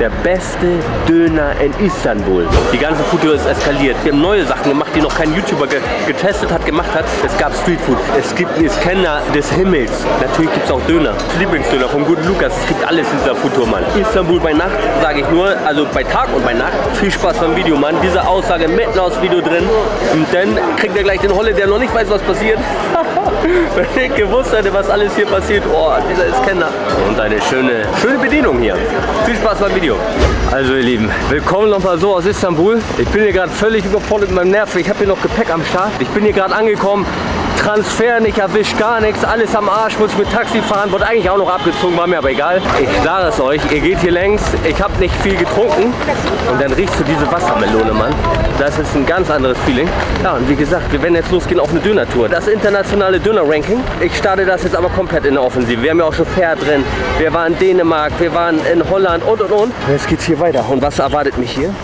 Der beste Döner in Istanbul. Die ganze Foodtour ist eskaliert. Wir haben neue Sachen gemacht, die noch kein YouTuber ge getestet hat, gemacht hat. Es gab Streetfood. Es gibt Scanner des Himmels. Natürlich gibt es auch Döner. Lieblingsdöner vom guten Lukas. Es gibt alles in dieser Foodtour, Mann. Istanbul bei Nacht, sage ich nur. Also bei Tag und bei Nacht. Viel Spaß beim Video, Mann. Diese Aussage mitten aus Video drin. Und dann kriegt er gleich den Holle, der noch nicht weiß, was passiert. Wenn ich gewusst hätte, was alles hier passiert. Oh, dieser ist Kenner. Und eine schöne, schöne Bedienung hier. Viel Spaß beim Video. Also ihr Lieben, willkommen nochmal so aus Istanbul. Ich bin hier gerade völlig überfordert mit meinem Nerv. Ich habe hier noch Gepäck am Start. Ich bin hier gerade angekommen. Transfer nicht erwischt, gar nichts, alles am Arsch, muss mit Taxi fahren, wurde eigentlich auch noch abgezogen, war mir aber egal. Ich sage es euch, ihr geht hier längs, ich habe nicht viel getrunken und dann riechst du diese Wassermelone, Mann. Das ist ein ganz anderes Feeling. Ja, und wie gesagt, wir werden jetzt losgehen auf eine Döner-Tour. Das internationale Döner-Ranking. Ich starte das jetzt aber komplett in der Offensive. Wir haben ja auch schon Pferd drin, wir waren in Dänemark, wir waren in Holland und und und. Jetzt geht's hier weiter. Und was erwartet mich hier?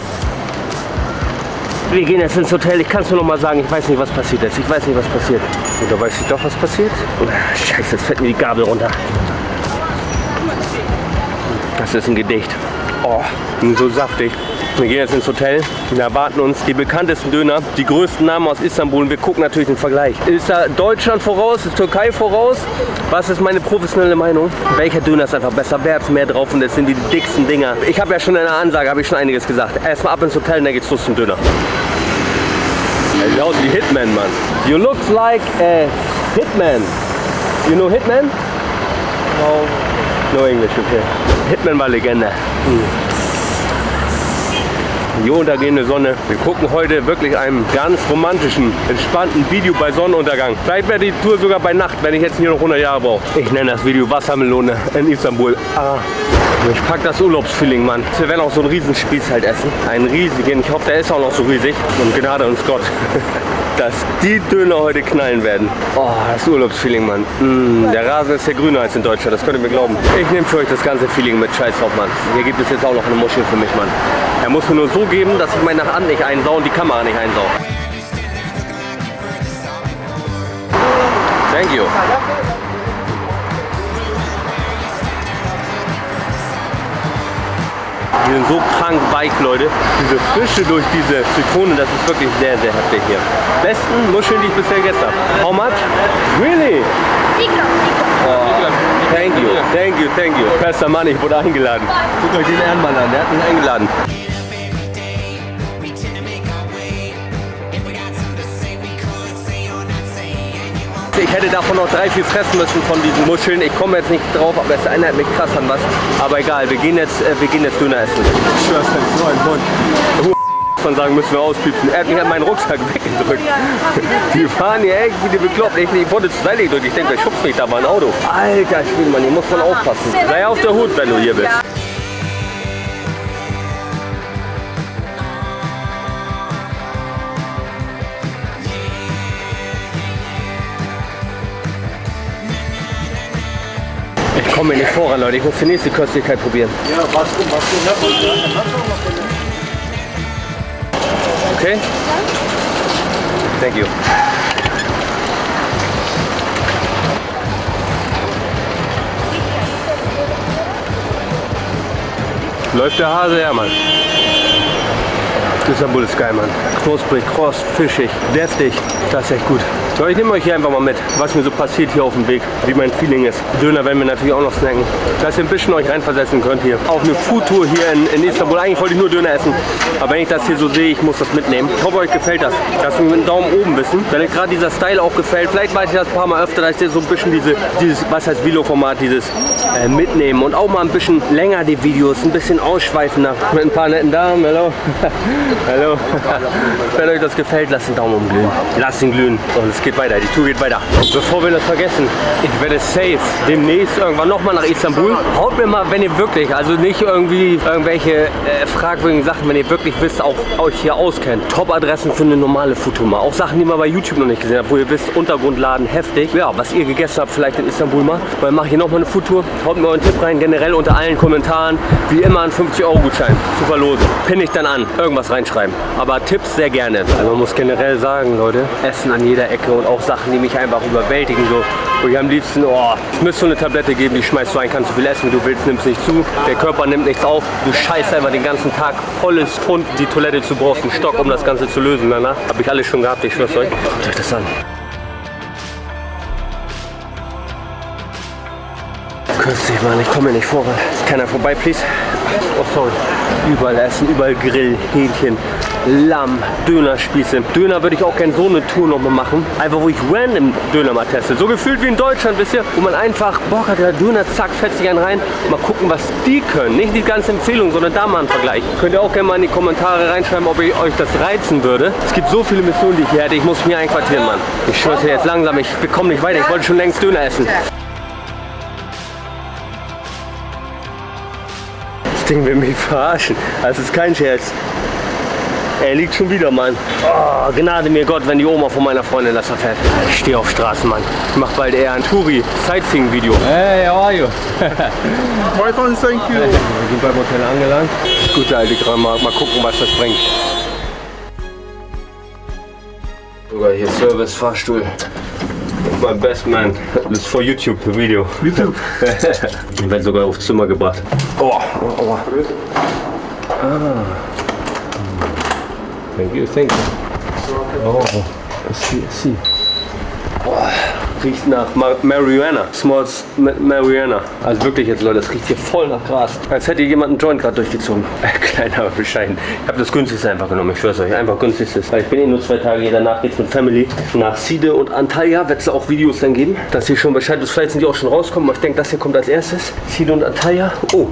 Wir gehen jetzt ins Hotel. Ich kann es nur noch mal sagen, ich weiß nicht, was passiert ist. Ich weiß nicht, was passiert. Oder weiß ich doch, was passiert? Scheiße, jetzt fällt mir die Gabel runter. Das ist ein Gedicht. Oh, so saftig. Wir gehen jetzt ins Hotel und erwarten uns die bekanntesten Döner, die größten Namen aus Istanbul und wir gucken natürlich den Vergleich. Ist da Deutschland voraus, ist Türkei voraus? Was ist meine professionelle Meinung? Welcher Döner ist einfach besser? Wer hat mehr drauf und das sind die dicksten Dinger? Ich habe ja schon in der Ansage, habe ich schon einiges gesagt. Erstmal ab ins Hotel und dann geht's los zum Döner. Wie Hitman, Mann. You look like a Hitman. You know Hitman? No. No English, okay. Hitman war Legende. Mhm die untergehende Sonne. Wir gucken heute wirklich einem ganz romantischen, entspannten Video bei Sonnenuntergang. Vielleicht wäre die Tour sogar bei Nacht, wenn ich jetzt hier noch 100 Jahre brauche. Ich nenne das Video Wassermelone in Istanbul. Ah. Ich pack das Urlaubsfeeling, Mann. Wir werden auch so einen Riesenspieß halt essen. Einen riesigen. Ich hoffe, der ist auch noch so riesig. Und Gnade uns Gott. dass die Döner heute knallen werden. Oh, das Urlaubsfeeling, Mann. Mm, der Rasen ist ja grüner als in Deutschland, das könnt ihr mir glauben. Ich nehme für euch das ganze Feeling mit Scheiß drauf, Mann. Hier gibt es jetzt auch noch eine Muschel für mich, Mann. Er muss mir nur so geben, dass ich meine Hand nicht einsau und die Kamera nicht einsau. Thank you. Die sind so krank weich, Leute. Diese Frische durch diese Zitrone, das ist wirklich sehr, sehr heftig hier. Besten Muscheln, die ich bisher gegessen habe. How much? Really? Oh, thank you, thank you, thank you. Bester Mann, ich wurde eingeladen. Guckt euch den Ehrenmann an, der hat mich eingeladen. Ich hätte davon noch drei, vier fressen müssen von diesen Muscheln. Ich komme jetzt nicht drauf, aber es erinnert mich krass an was. Aber egal, wir gehen jetzt, äh, wir gehen jetzt Döner essen. Ich schwör's, so ein Hund. Von sagen, müssen wir auspiepsen. Er hat mich an meinen Rucksack weggedrückt. Die fahren hier echt wie die bekloppt. Ich, ich wurde zur Seite gedrückt. Ich denke, wer schubst mich da mal ein Auto? Alter Spielmann, hier muss man aufpassen. Sei auf der Hut, wenn du hier bist. Komme mir nicht voran, Leute. Ich muss die nächste Köstlichkeit probieren. Ja, was du, was du, Okay? Thank you. Läuft der Hase her, Mann. Istanbul ist geil, Mann. Knusprig, kross, fischig, deftig. Das ist echt gut. So, ich nehme euch hier einfach mal mit, was mir so passiert hier auf dem Weg, wie mein Feeling ist. Döner werden wir natürlich auch noch snacken. Dass ihr ein bisschen euch reinversetzen könnt hier. Auf eine Foodtour hier in, in Istanbul. Eigentlich wollte ich nur Döner essen. Aber wenn ich das hier so sehe, ich muss das mitnehmen. Ich hoffe, euch gefällt das. Dass wir mit dem Daumen oben wissen. Wenn euch gerade dieser Style auch gefällt, vielleicht weiß ich das ein paar Mal öfter, dass ich so ein bisschen diese, dieses, was heißt Vlog-Format, dieses äh, mitnehmen. Und auch mal ein bisschen länger die Videos, ein bisschen ausschweifender. Mit ein paar netten Damen. Hallo. Hallo. Wenn euch das gefällt, lasst den Daumen umglühen. Lasst ihn glühen. Und es geht weiter. Die Tour geht weiter. Bevor wir das vergessen, ich werde safe demnächst irgendwann nochmal nach Istanbul. Haut mir mal, wenn ihr wirklich, also nicht irgendwie irgendwelche äh, fragwürdigen Sachen, wenn ihr wirklich wisst, auch euch hier auskennt. Top-Adressen für eine normale mal. Auch Sachen, die man bei YouTube noch nicht gesehen habt, wo ihr wisst, Untergrundladen heftig. Ja, was ihr gegessen habt, vielleicht in Istanbul mal. Weil mache hier nochmal eine Foodtour. Haut mir euren Tipp rein, generell unter allen Kommentaren. Wie immer ein 50-Euro-Gutschein zu verlosen. Pinne ich dann an. Irgendwas rein reinschreiben. Aber Tipps sehr gerne. Also man muss generell sagen, Leute, Essen an jeder Ecke und auch Sachen, die mich einfach überwältigen. So, wo ich am liebsten, oh, es müsste so eine Tablette geben, die schmeißt du ein, kannst so viel essen, wie du willst, nimmst nicht zu. Der Körper nimmt nichts auf. Du scheißt einfach den ganzen Tag volles Pfund die Toilette zu, brauchst einen Stock, um das Ganze zu lösen. Danach habe ich alles schon gehabt, ich schwör's euch. Guckt euch das an. Künstlich, Mann, ich komme nicht vor. Ist keiner vorbei, please? Oh, sorry. Überall Essen, überall Grill, Hähnchen, Lamm, Dönerspieße. Döner würde ich auch gerne so eine Tour noch mal machen. Einfach, wo ich random Döner mal teste. So gefühlt wie in Deutschland, wisst ihr? Wo man einfach Bock hat, der Döner, zack, fetzt sich einen rein. Mal gucken, was die können. Nicht die ganze Empfehlung, sondern da mal einen Vergleich. Könnt ihr auch gerne mal in die Kommentare reinschreiben, ob ich euch das reizen würde. Es gibt so viele Missionen, die ich hier hätte. Ich muss mich einquartieren, Mann. Ich schwör's dir jetzt langsam, ich bekomme nicht weiter. Ich wollte schon längst Döner essen. Ding will mich verarschen. Das ist kein Scherz. Er liegt schon wieder, Mann. Oh, Gnade mir Gott, wenn die Oma von meiner Freundin das erfährt. Ich stehe auf Straßen, Mann. Ich mach bald eher ein Touri-Sightseeing-Video. Hey, how are you? Fine, fine, thank you. Wir sind beim Hotel angelangt. Gute alte Gramma. Mal gucken, was das bringt. Sogar hier Service, Fahrstuhl. My best man. Das ist for YouTube, Video. YouTube. Ich werde sogar aufs Zimmer gebracht. Oh, oh, oh. Ah. Thank you, thank you. Oh, I see, I see. Boah, riecht nach Ma Marihuana. Smells Ma- Marihuana. Also wirklich jetzt, Leute, das riecht hier voll nach Gras. Als hätte jemand einen Joint gerade durchgezogen. Äh, klein, aber bescheiden. Ich habe das günstigste einfach genommen, ich schwör's euch. Einfach günstigstes. Weil ich bin eh nur zwei Tage hier, danach geht's mit Family nach Side und Antalya. Wird es auch Videos dann geben, dass ihr schon Bescheid wisst. Vielleicht sind die auch schon rauskommen, aber ich denke, das hier kommt als erstes. Side und Antalya. Oh,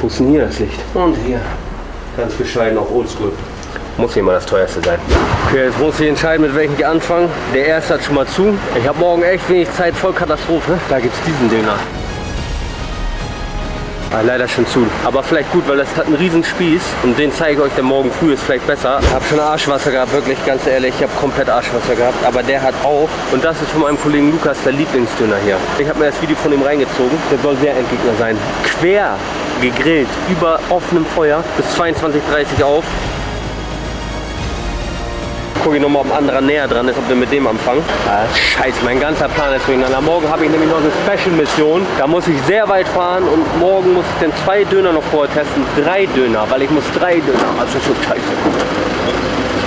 wo ist denn hier das Licht? Und hier. Ganz bescheiden auf Oldschool. Muss mal das teuerste sein. Okay, jetzt muss ich entscheiden, mit welchem ich anfange. Der erste hat schon mal zu. Ich habe morgen echt wenig Zeit, voll Katastrophe. Da gibt es diesen Döner. Ah, leider schon zu. Aber vielleicht gut, weil das hat einen riesen Spieß und den zeige ich euch dann morgen früh, ist vielleicht besser. Ich habe schon Arschwasser gehabt, wirklich, ganz ehrlich. Ich habe komplett Arschwasser gehabt, aber der hat auch. Und das ist von meinem Kollegen Lukas der Lieblingsdöner hier. Ich habe mir das Video von ihm reingezogen. Der soll sehr Endgegner sein. Quer gegrillt, über offenem Feuer, bis 22.30 Uhr auf gucke ich nochmal, ob ein anderer näher dran ist, ob wir mit dem anfangen. Ah, scheiße, mein ganzer Plan ist durcheinander. Morgen habe ich nämlich noch eine Special-Mission. Da muss ich sehr weit fahren und morgen muss ich dann zwei Döner noch vorher testen. Drei Döner, weil ich muss drei Döner. Also schon scheiße.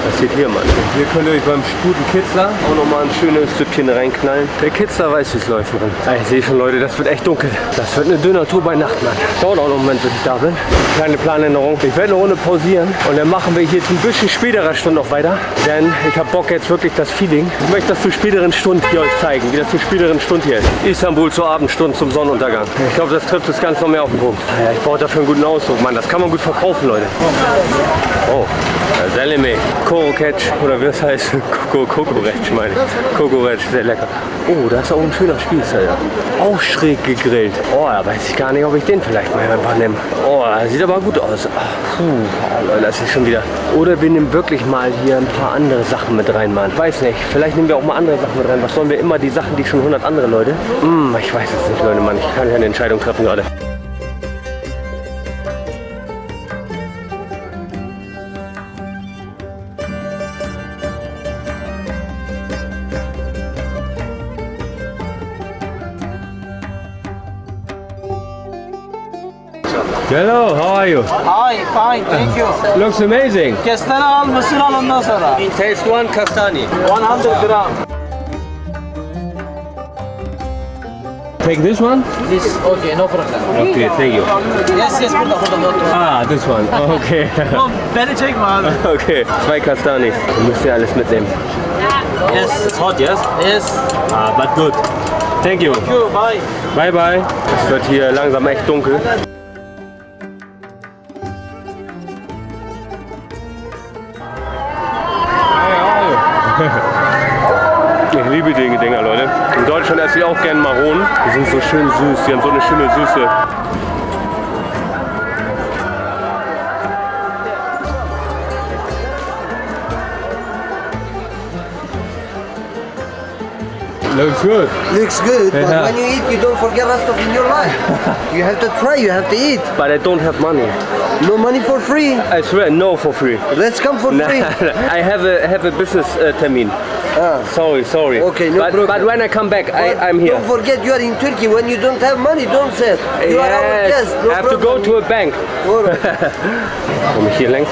Was passiert hier, Mann? Hier könnt ihr euch beim guten Kitzler auch nochmal ein schönes Süppchen reinknallen. Der Kitzler weiß, wie es läuft, Mann. Ich sehe schon, Leute, das wird echt dunkel. Das wird eine Döner-Tour bei Nacht, Mann. Dauert auch noch einen Moment, bis ich da bin. Kleine Planänderung. Ich werde eine Runde pausieren und dann machen wir hier zu ein bisschen späterer Stunde noch weiter. Denn ich habe Bock jetzt wirklich das Feeling. Ich möchte das zu späteren Stunden hier euch zeigen, wie das zu späteren Stunden hier ist. Istanbul zur Abendstunde zum Sonnenuntergang. Ich glaube, das trifft das Ganze noch mehr auf den Punkt. Ja, ich brauche dafür einen guten Ausdruck, Mann. Das kann man gut verkaufen, Leute. Oh, Koroketsch oder wie das heißt? Kokoretsch meine ich. Kokoretsch, sehr lecker. Oh, da ist auch ein schöner Spieß, Alter. Auch schräg gegrillt. Oh, da weiß ich gar nicht, ob ich den vielleicht mal einfach nehme. Oh, sieht aber gut aus. Ach, Puh, das ist schon wieder. Oder wir nehmen wirklich mal hier ein paar andere Sachen mit rein, Mann. Weiß nicht, vielleicht nehmen wir auch mal andere Sachen mit rein. Was sollen wir immer die Sachen, die schon 100 andere Leute? Hm, ich weiß es nicht, Leute, Mann. Ich kann keine Entscheidung treffen gerade. Hello, how are you? Hi, fine, thank you. Looks amazing. Kestane al, mısır al ondan sonra. Taste one kastani. 100 gram. Take this one? This, okay, no problem. Okay, thank you. Yes, yes, burada, burada, burada. Ah, this one. Okay. Oğlum, beni çekme abi. okay, zwei Kastanis. Müsst ihr alles mitnehmen. Yes, It's hot, yes? yes. Ah, but good. Thank you. Thank you, bye. Bye, bye. Es wird hier langsam echt dunkel. Eine schöne Süße. Looks good. Looks good, but when you eat, you don't forget rest of in your life. you have to try, you have to eat. But I don't have money. No money for free. I swear, no for free. Let's come for free. I have a have a business uh, termin. Ah. Sorry, sorry. Okay, no but, problem. But when I come back, I, I'm here. Don't forget you are in Turkey. When you don't have money, don't say it. You are our Yes, guest. No I have to go problem. to a bank. Alright. Komme ich hier längs?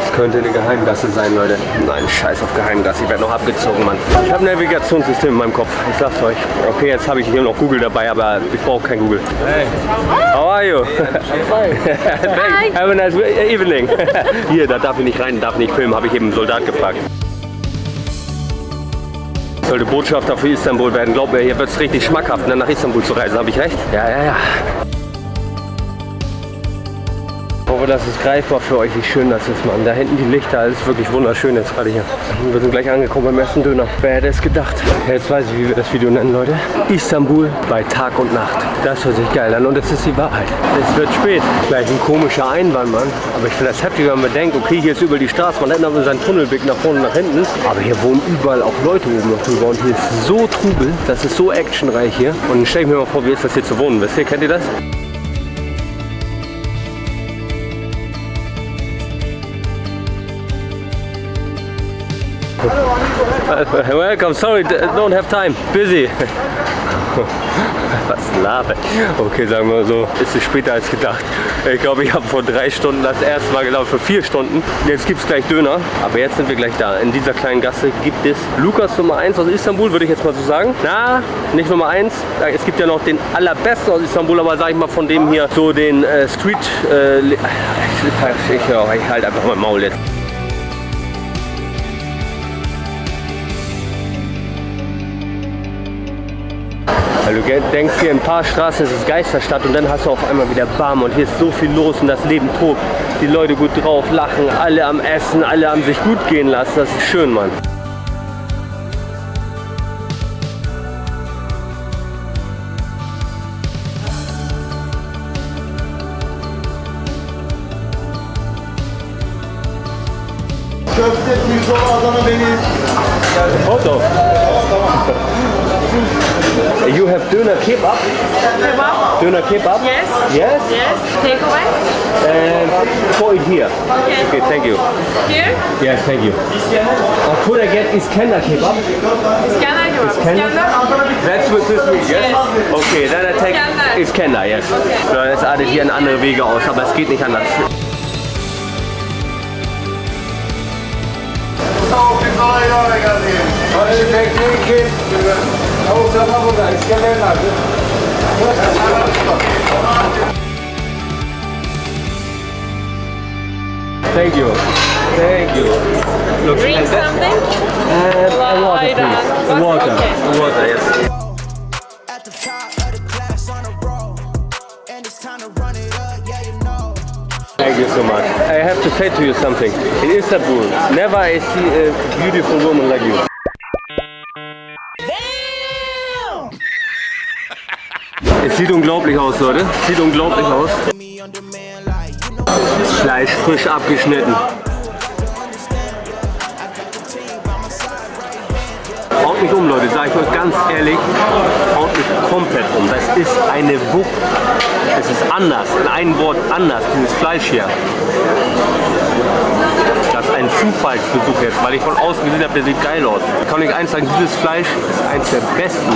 Das könnte eine Geheimgasse sein, Leute. Nein, scheiß auf Geheimgasse. Ich werde noch abgezogen, Mann. Ich habe ein Navigationssystem in meinem Kopf. Ich sag's euch. Okay, jetzt habe ich hier noch Google dabei, aber ich brauche kein Google. Hey. How are you? Hi. Have a nice evening. hier, da darf ich nicht rein, darf nicht filmen, habe ich eben einen Soldat gefragt. Sollte Botschafter für Istanbul werden. Glaub mir, hier wird es richtig schmackhaft, ne, nach Istanbul zu reisen. Habe ich recht? Ja, ja, ja. Ich hoffe, das ist greifbar für euch, wie schön das ist, Mann. Da hinten die Lichter, alles wirklich wunderschön jetzt gerade hier. Wir sind gleich angekommen beim ersten Döner. Wer hätte es gedacht? Jetzt weiß ich, wie wir das Video nennen, Leute. Istanbul bei Tag und Nacht. Das hört sich geil an und es ist die Wahrheit. Es wird spät. Gleich ein komischer Einwand, Mann. Aber ich finde das heftig, wenn man bedenkt, okay, hier ist über die Straße, man hat aber seinen Tunnelblick nach vorne und nach hinten. Aber hier wohnen überall auch Leute oben noch drüber und hier ist so Trubel, das ist so actionreich hier. Und stell ich mir mal vor, wie ist das hier zu wohnen? Wisst ihr, kennt ihr das? Welcome, sorry, don't have time. Busy. Was laber ich? Okay, sagen wir so, ist es später als gedacht. Ich glaube, ich habe vor drei Stunden das erste Mal gelaufen, für vier Stunden. Jetzt gibt es gleich Döner, aber jetzt sind wir gleich da. In dieser kleinen Gasse gibt es Lukas Nummer 1 aus Istanbul, würde ich jetzt mal so sagen. Na, nicht Nummer 1. Es gibt ja noch den allerbesten aus Istanbul, aber sage ich mal von dem hier so den äh, Street... Äh, ich ich, höre, ich halt einfach mein Maul jetzt. Weil du denkst hier in ein paar Straßen ist es Geisterstadt und dann hast du auf einmal wieder Bam und hier ist so viel los und das Leben tobt. Die Leute gut drauf, lachen, alle am Essen, alle am sich gut gehen lassen. Das ist schön, Mann. Kebab? Yes. Yes? Yes. Takeaway? And for it here. Okay. Okay, thank you. Here? Yes, thank you. Uh, could I get Iskender Kebab? Iskender kebab. Iskender? That's with this meat, yes? Yes. Okay, then I take Iskender. Iskender, yes. So, es artet hier in andere Wege aus, aber es geht nicht anders. Tavuk pirzola ilave geldi. Hadi bekleyin ki. Tavuk sana burada. İskender nerede? Thank you. Thank you. Looks Drink like that. something? And a water, I please. don't- A water. Okay. A water, yes. at the top of the class on a roll. And it's time to run it up, yeah, you know. Thank you so much. I have to say to you something. In Istanbul, never I see a beautiful woman like you. Es sieht unglaublich aus, Leute. Sieht unglaublich aus. Know, Fleisch frisch abgeschnitten. Haut mich um, Leute, sage ich euch ganz ehrlich. Haut mich komplett um. Das ist eine Wucht. Es ist anders. In einem Wort anders, dieses Fleisch hier. Das ist ein Zufallsbesuch jetzt, weil ich von außen gesehen habe, der sieht geil aus. Ich kann euch eins sagen, dieses Fleisch ist eins der besten,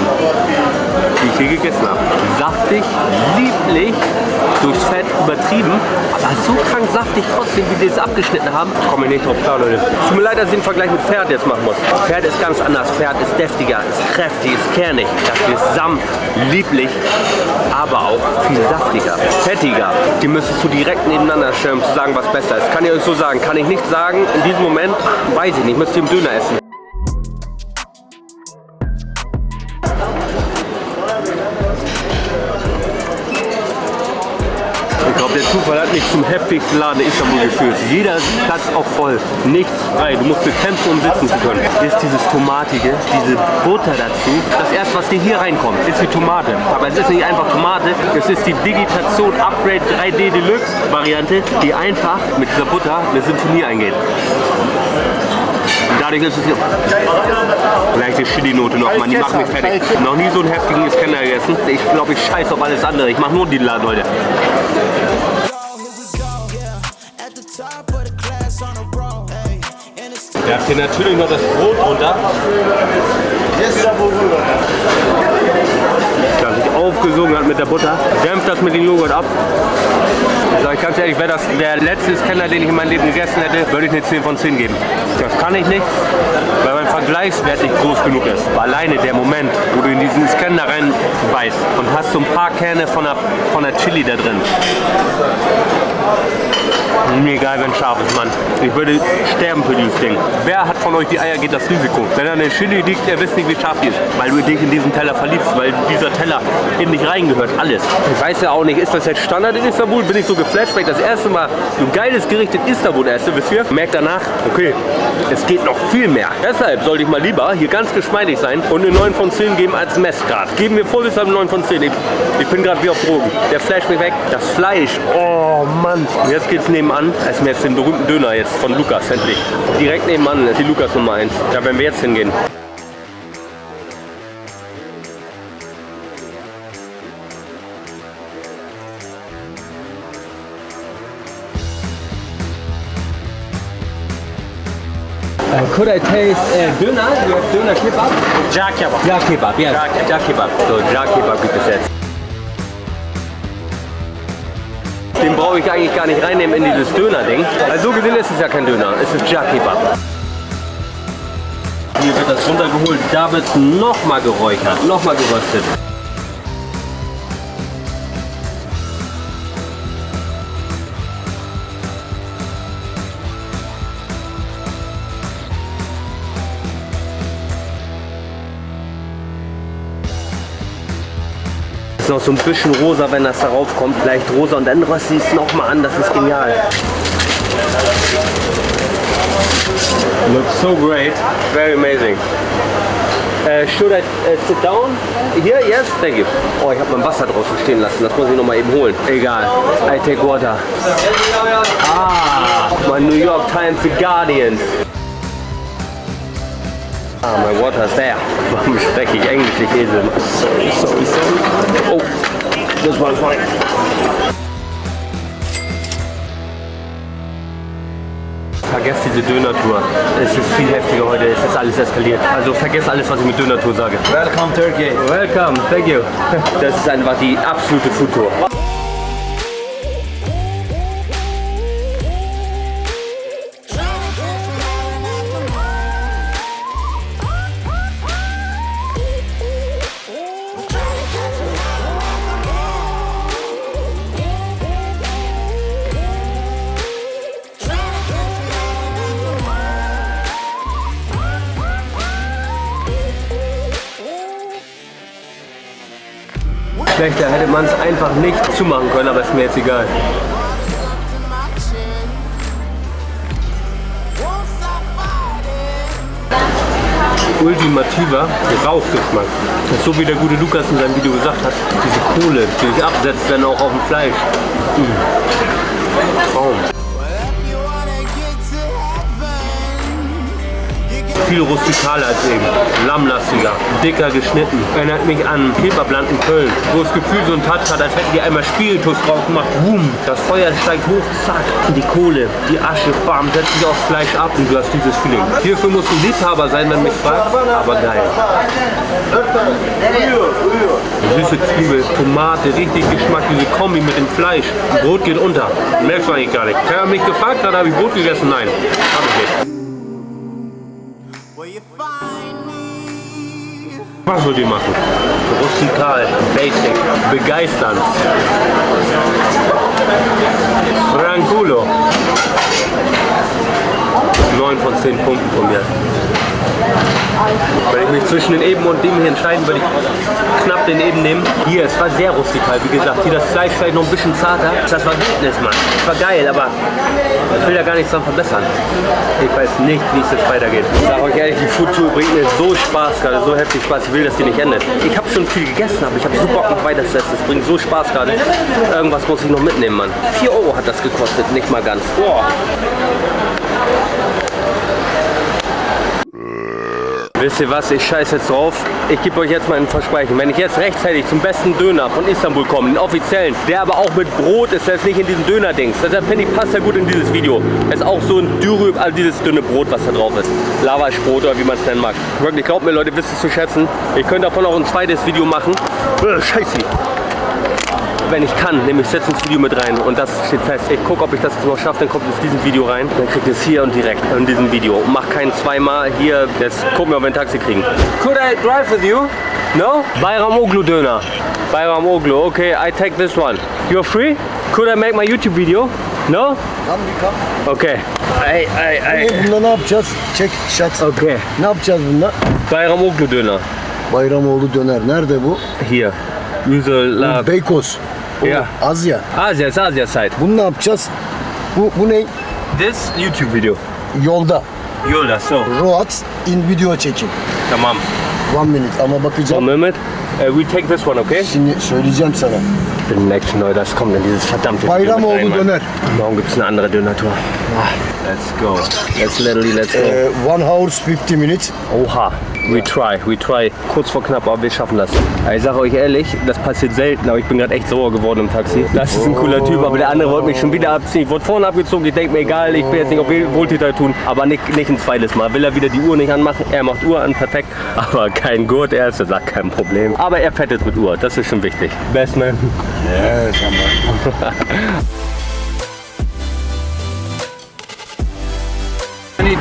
die ich je gegessen habe. Saftig, lieblich, durchs Fett übertrieben, aber so krank saftig trotzdem, wie die es abgeschnitten haben, komme ich nicht drauf klar, Leute. Tut mir leid, dass ich den Vergleich mit Pferd jetzt machen muss. Pferd ist ganz anders. Pferd ist deftiger, ist kräftig, ist kernig. Das hier ist sanft, lieblich, aber auch viel saftiger, fettiger. Die müsstest du direkt nebeneinander stellen, um zu sagen, was besser ist. Kann ich euch so sagen. Kann ich nicht sagen. In diesem Moment weiß ich nicht. Müsst ihr im Döner essen. Der Zufall hat mich zum heftigsten Laden Istanbul geführt. Jeder Platz auch voll, nichts frei. Du musst bekämpfen, um sitzen zu können. Ist dieses Tomatige, diese Butter dazu. Das erste, was dir hier reinkommt, ist die Tomate. Aber es ist nicht einfach Tomate, es ist die Digitation Upgrade 3D Deluxe Variante, die einfach mit dieser Butter eine Sinfonie eingeht. Dadurch ist es eine leichte Chili-Note noch, Mann. Die macht mich fertig. Noch nie so einen heftigen Iskender gegessen. Ich glaube, ich scheiß auf alles andere. Ich mache nur den Laden heute. It's Der hat hier natürlich noch das Brot runter. Das sich aufgesogen hat mit der Butter. Dämpft das mit dem Joghurt ab. Ich sag ganz ehrlich, wäre das der letzte Scanner, den ich in meinem Leben gegessen hätte, würde ich eine 10 von 10 geben. Das kann ich nicht, weil mein Vergleichswert nicht groß genug ist. Aber alleine der Moment, wo du in diesen Scanner reinbeißt und hast so ein paar Kerne von der, von der Chili da drin. Mir egal, wenn scharf ist, Mann. Ich würde sterben für dieses Ding. Wer hat von euch die Eier, geht das Risiko? Wenn da eine Chili liegt, ihr wisst nicht, wie scharf die ist. Weil du dich in diesen Teller verliebst, weil dieser Teller in dich reingehört, alles. Ich weiß ja auch nicht, ist das jetzt Standard in Istanbul? Bin ich so geflasht, weil ich das erste Mal so ein geiles Gericht in Istanbul esse, wisst ihr? Merkt danach, okay, es geht noch viel mehr. Deshalb sollte ich mal lieber hier ganz geschmeidig sein und eine 9 von 10 geben als Messgrad. Geben wir vorsichtshalber 9 von 10. Ich, ich bin gerade wie auf Drogen. Der flasht mich weg. Das Fleisch, oh Mann. Jetzt geht's nebenan. Essen wir jetzt den berühmten Döner jetzt von Lukas, endlich. Direkt nebenan ist die Lukas Nummer 1. Da werden wir jetzt hingehen. Could I taste uh, Döner? You have Döner Kebab? Jack kebab. Ja Kebab, ja. Ja Kebab. So, Ja Kebab gibt es jetzt. Den brauche ich eigentlich gar nicht reinnehmen in dieses Döner-Ding. Also so gesehen ist es ja kein Döner, es ist Ja Kebab. Hier wird das runtergeholt, da wird es nochmal geräuchert, nochmal geröstet. Noch so ein bisschen rosa, wenn das darauf kommt. Leicht rosa und dann rösti ich es nochmal an. Das ist genial. Looks so great. Very amazing. Uh, should I uh, sit down? Here? Yes? Thank you. Oh, ich habe mein Wasser draußen stehen lassen. Das muss ich noch mal eben holen. Egal. I take water. Ah, my New York Times The Guardians. Ah, my water's there. Warum spreche ich Englisch, ich Esel? Sorry, sorry. Oh, this one's fine. Vergesst diese Döner-Tour. Es ist viel heftiger heute, es ist alles eskaliert. Also vergesst alles, was ich mit Döner-Tour sage. Welcome Turkey. Welcome, thank you. Das ist einfach die absolute Foodtour. Man es einfach nicht zumachen können, aber ist mir jetzt egal. ultimativer Rauchgeschmack. So wie der gute Lukas in seinem Video gesagt hat. Diese Kohle, die sich absetzt dann auch auf dem Fleisch. Mm. Traum. Viel rustikaler als eben. Lammlastiger, dicker geschnitten. Erinnert mich an Kebabland in Köln, wo das Gefühl so einen Touch hat, als hätten die einmal Spiritus drauf gemacht. Boom, das Feuer steigt hoch, zack. Die Kohle, die Asche, bam, setzt sich aufs Fleisch ab und du hast dieses Feeling. Hierfür musst du Liebhaber sein, wenn mich fragst, aber geil. Süße Zwiebel, Tomate, richtig Geschmack, diese Kombi mit dem Fleisch. Brot geht unter. Merkst du eigentlich gar nicht. Wer mich gefragt hat, habe ich Brot gegessen? Nein, habe ich nicht. Was wollt ihr machen? Rustikal, basic, begeistern. Franculo. 9 von 10 Punkten von mir. Wenn ich mich zwischen den Eben und dem hier entscheiden würde, ich knapp den Eben nehmen. Hier, es war sehr rustikal, wie gesagt. Hier das Fleisch vielleicht noch ein bisschen zarter. Das war Wildnis, Mann. Das war geil, aber ich will da gar nichts dran verbessern. Ich weiß nicht, wie es jetzt weitergeht. Ich sage euch ehrlich, die Foodtour bringt mir so Spaß gerade, so heftig Spaß. Ich will, dass die nicht endet. Ich habe schon viel gegessen, aber ich habe so Bock noch weiter zu essen. Es bringt so Spaß gerade. Irgendwas muss ich noch mitnehmen, Mann. 4 Euro hat das gekostet, nicht mal ganz. Boah. Wisst ihr was, ich scheiß jetzt drauf. Ich gebe euch jetzt mal ein Versprechen. Wenn ich jetzt rechtzeitig zum besten Döner von Istanbul komme, den offiziellen, der aber auch mit Brot ist, der ist nicht in diesem Döner-Dings. Deshalb finde ich, passt er gut in dieses Video. Es ist auch so ein Dürüb, also dieses dünne Brot, was da drauf ist. Lavaschbrot oder wie man es nennen mag. Wirklich, glaubt mir Leute, wisst es zu schätzen. Ich könnte davon auch ein zweites Video machen. Äh, scheiße wenn ich kann, nehme ich setze ins Video mit rein und das steht fest. Ich gucke, ob ich das jetzt noch schaffe, dann kommt es in diesem Video rein. Dann kriegt ihr es hier und direkt in diesem Video. Mach keinen zweimal hier, jetzt gucken wir, ob wir ein Taxi kriegen. Could I drive with you? No? Bayram Oglu Döner. Bayram Oglu, okay, I take this one. You're free? Could I make my YouTube video? No? Come bir come. Okay. Ay, ay, ay. Bunda ne yapacağız? Çek şat. Okay. Ne yapacağız bunda? Bayram Oglu Döner. Bayramoğlu döner. Nerede bu? Hier. User Lab. Beykoz. O, Ya. Asya. Asia, it's Asia side. Bunu ne yapacağız? Bu, bu ne? This YouTube video. Yolda. Yola, so. Road in video çekim. Tamam. One minute ama bakacağım. Mehmet, uh, we take this one, okay? Şimdi söyleyeceğim sana. Ich bin next neu, das kommt in dieses verdammte Video Bayramoğlu mit rein, döner. Morgen gibt es eine andere Döner-Tour. Ah, Let's go. Let's literally, let's go. Ee, one hours 50 minutes. Oha, we try, we try. Kurz vor knapp, aber wir schaffen das. Ich sage euch ehrlich, das passiert selten, aber ich bin gerade echt sauer geworden im Taxi. Das ist ein cooler Typ, aber der andere wollte mich schon wieder abziehen. Ich wurde vorne abgezogen, ich denke mir, egal, ich will jetzt nicht auf Wohltäter tun, aber nicht, nicht ein zweites Mal. Will er wieder die Uhr nicht anmachen? Er macht Uhr an, perfekt, aber kein Gurt, er ist, sagt kein Problem. Aber er fährt jetzt mit Uhr, das ist schon wichtig. Best man. Yes, ama.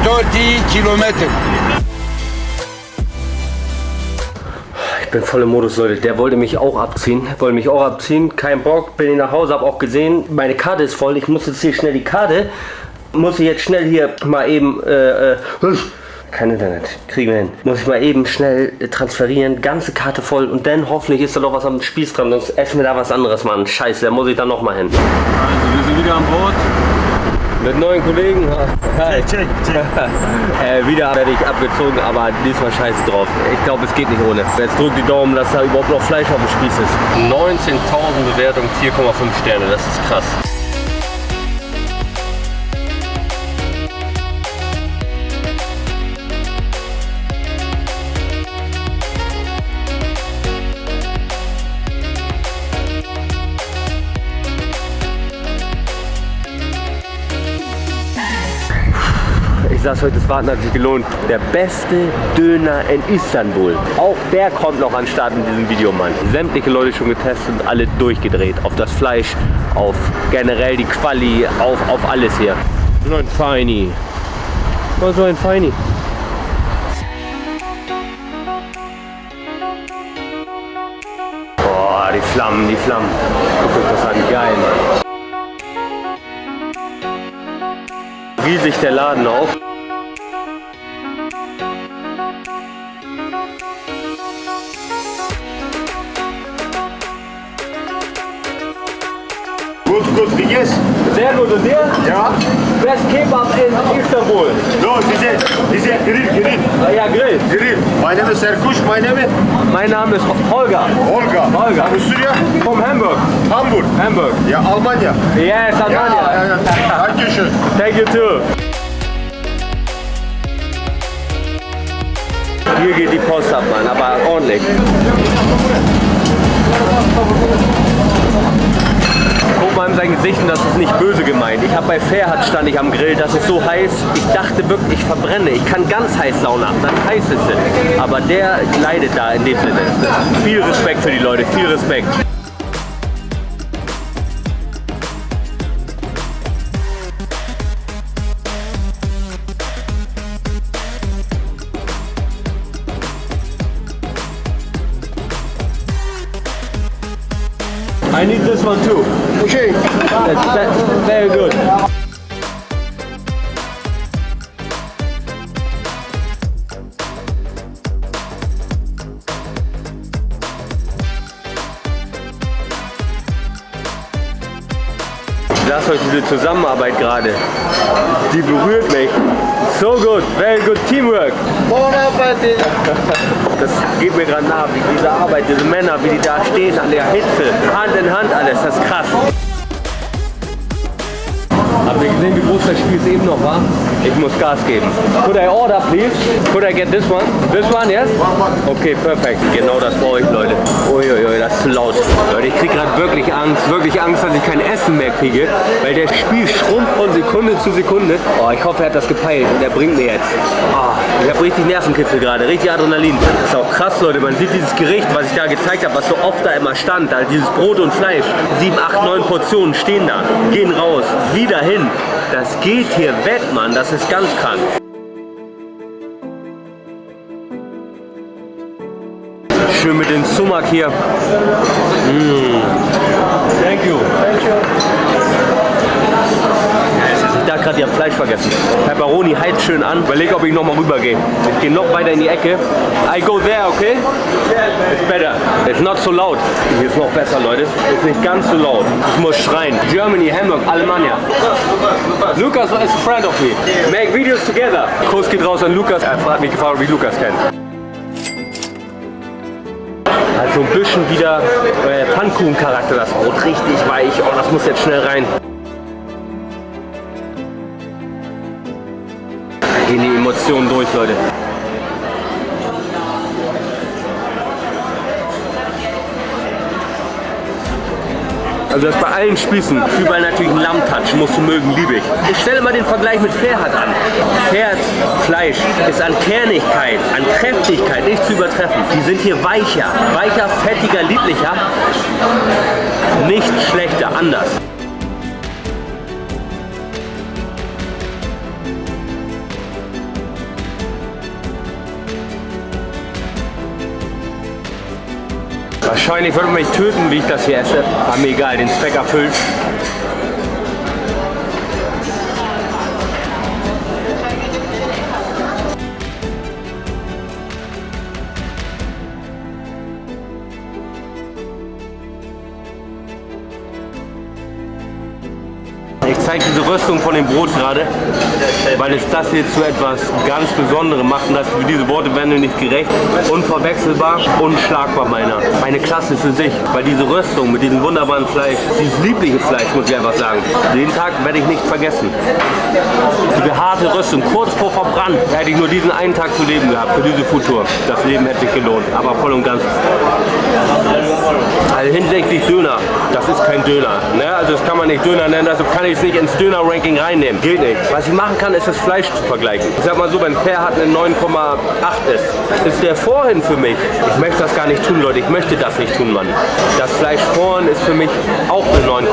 30 kilometer. Ich bin voll im Modus, Leute. Der wollte mich auch abziehen. Wollte mich auch abziehen. Kein Bock. Bin ich nach Hause, habe auch gesehen, meine Karte ist voll. Ich muss jetzt hier schnell die Karte. Muss ich jetzt schnell hier mal eben. Äh, äh, kein Internet. Kriegen wir hin. Muss ich mal eben schnell äh, transferieren. Ganze Karte voll. Und dann hoffentlich ist da noch was am Spieß dran. Sonst essen wir da was anderes, Mann. Scheiße, da muss ich dann noch mal hin. Also, wir sind wieder an Bord. Mit neuen Kollegen. Hi. äh, wieder werde ich abgezogen, aber diesmal scheiße drauf. Ich glaube, es geht nicht ohne. Jetzt drückt die Daumen, dass da überhaupt noch Fleisch auf dem Spieß ist. 19.000 Bewertungen, 4,5 Sterne. Das ist krass. Sag's euch, das Warten hat sich gelohnt. Der beste Döner in Istanbul. Auch der kommt noch an den Start in diesem Video, Mann. Sämtliche Leute schon getestet und alle durchgedreht. Auf das Fleisch, auf generell die Quali, auf, auf alles hier. So ein Feini. So ein Feini. Boah, die Flammen, die Flammen. Guckt euch das an, geil, Mann. Riesig der Laden auch. Gut, und dir? Ja. Best Kebab in Istanbul. No, diese, diese Grill, Grill, Ah, ja, Grill. Grill. Mein Name ist Serkuş, mein Name Mein Name ist Holger. Olga. Olga. Aus Syrien, From Hamburg. Hamburg. Hamburg. Ja, Almanya. Yes, Ja, ja, Almania. ja. Dankeschön. Thank you too. Hier geht die Post ab, Mann, aber ordentlich. Guck mal in seinen Gesichten, das ist nicht böse gemeint. Ich habe bei Fairhut stand ich am Grill, das ist so heiß. Ich dachte wirklich, ich verbrenne. Ich kann ganz heiß Sauna, dann heiß ist es. Aber der leidet da in dem Sinne. Viel Respekt für die Leute, viel Respekt. I need this one too. That's, that's very good. Lasse euch diese Zusammenarbeit gerade. Die berührt mich. So gut, very good teamwork. Das geht mir gerade nah, wie diese Arbeit, diese Männer, wie die da stehen an der Hitze. Hand in Hand alles, das ist krass. Habt ihr gesehen, wie groß das Spiel eben noch war? Ich muss Gas geben. Could I order, please? Could I get this one? This one, yes? Okay, perfekt. Genau das brauche ich, Leute. Uiuiui, das ist zu laut. Leute, ich kriege gerade wirklich Angst, wirklich Angst, dass ich kein Essen mehr kriege, weil der Spiel schrumpft von Sekunde zu Sekunde. Oh, ich hoffe, er hat das gepeilt und er bringt mir jetzt. Oh, ich habe richtig Nervenkitzel gerade, richtig Adrenalin. Das ist auch krass, Leute. Man sieht dieses Gericht, was ich da gezeigt habe, was so oft da immer stand. Also dieses Brot und Fleisch. Sieben, acht, neun Portionen stehen da, gehen raus, wieder hin. Das geht hier weg, Mann. Das ist ganz krank. Schön mit dem Sumak hier. Mm. Thank you. Habe gerade ihr Fleisch vergessen. Pepperoni heizt schön an. Überleg, ob ich noch mal rübergehe. Ich gehe noch weiter in die Ecke. I go there, okay? It's better. It's not so loud. Hier ist noch besser, Leute. Ist nicht ganz so laut. Ich muss schreien. Germany, Hamburg, Alemannia. Lukas is a friend of me. Make videos together. Kurs geht raus an Lukas. Er fragt mich gefragt, ich Lukas kenne. Also ein bisschen wieder äh, Pfannkuchen-Charakter, das Brot. Richtig weich. Oh, das muss jetzt schnell rein. Emotionen durch, Leute. Also das bei allen Spießen, überall natürlich ein Lammtouch, musst du mögen, liebe ich. Ich stelle mal den Vergleich mit Pferd an. Pferd, Fleisch ist an Kernigkeit, an Kräftigkeit nicht zu übertreffen. Die sind hier weicher, weicher, fettiger, lieblicher. Nicht schlechter, anders. Wahrscheinlich würde mich töten, wie ich das hier esse. Aber mir egal, den Zweck erfüllt. Ich zeige diese Röstung von dem Brot gerade, weil es das hier zu etwas ganz Besonderem macht und das diese Worte werden mir nicht gerecht. Unverwechselbar, unschlagbar meiner. Eine Klasse für sich, weil diese Röstung mit diesem wunderbaren Fleisch, dieses liebliche Fleisch, muss ich einfach sagen, den Tag werde ich nicht vergessen. Diese harte Röstung, kurz vor verbrannt, hätte ich nur diesen einen Tag zu leben gehabt, für diese Futur. Das Leben hätte sich gelohnt, aber voll und ganz. Also hinsichtlich Döner, das ist kein Döner. Ne? Also das kann man nicht Döner nennen, also kann ich es nicht ins Döner-Ranking reinnehmen. Geht nicht. Was ich machen kann, ist das Fleisch zu vergleichen. Ich sag mal so, wenn Pferd eine 9,8 ist, ist der vorhin für mich, ich möchte das gar nicht tun, Leute, ich möchte das nicht tun, Mann. Das Fleisch vorhin ist für mich auch eine 9,8.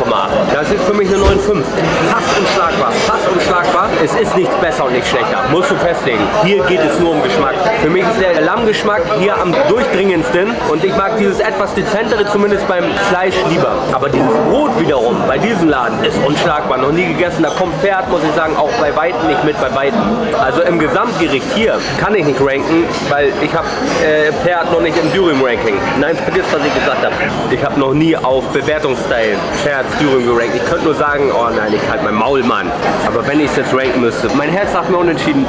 Das ist für mich eine 9,5. Fast unschlagbar, fast unschlagbar. Es ist nichts besser und nicht schlechter, musst du festlegen. Hier geht es nur um Geschmack. Für mich ist der Lammgeschmack hier am durchdringendsten und ich mag dieses etwas dezentere zumindest beim Fleisch lieber. Aber dieses Brot wiederum bei diesem Laden ist unschlagbar. Noch nie gegessen, da kommt Pferd, muss ich sagen, auch bei Weitem nicht mit, bei Weitem. Also im Gesamtgericht hier kann ich nicht ranken, weil ich habe äh, Pferd noch nicht im Dürüm-Ranking. Nein, vergiss, was ich gesagt habe. Ich habe noch nie auf Bewertungsstyle Pferd Dürüm gerankt. Ich könnte nur sagen, oh nein, ich halt mein Maul, Mann. Aber wenn ich es jetzt ranken müsste, mein Herz sagt mir unentschieden,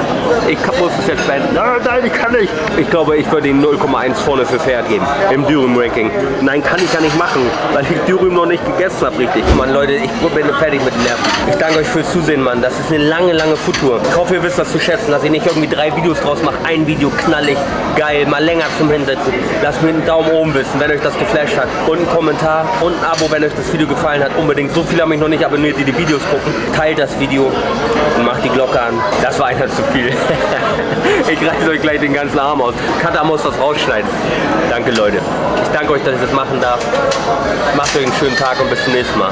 ich muss es jetzt beenden. Nein, nein, ich kann nicht. Ich glaube, ich würde ihn 0,1 vorne für Pferd geben im Dürüm-Ranking. Nein, kann ich ja nicht machen, weil ich Dürüm noch nicht gegessen habe, richtig. Mann, Leute, ich bin fertig mit den Nerven. Ich danke euch fürs Zusehen, Mann. Das ist eine lange, lange Foodtour. Ich hoffe, ihr wisst das zu schätzen, dass ich nicht irgendwie drei Videos draus mache. Ein Video knallig, geil, mal länger zum Hinsetzen. Lasst mir einen Daumen oben wissen, wenn euch das geflasht hat. Und einen Kommentar und ein Abo, wenn euch das Video gefallen hat. Unbedingt. So viele haben mich noch nicht abonniert, die die Videos gucken. Teilt das Video und macht die Glocke an. Das war einer zu viel. ich reiße euch gleich den ganzen Arm aus. Kata muss das rausschneiden. Danke, Leute. Ich danke euch, dass ich das machen darf. Macht euch einen schönen Tag und bis zum nächsten Mal.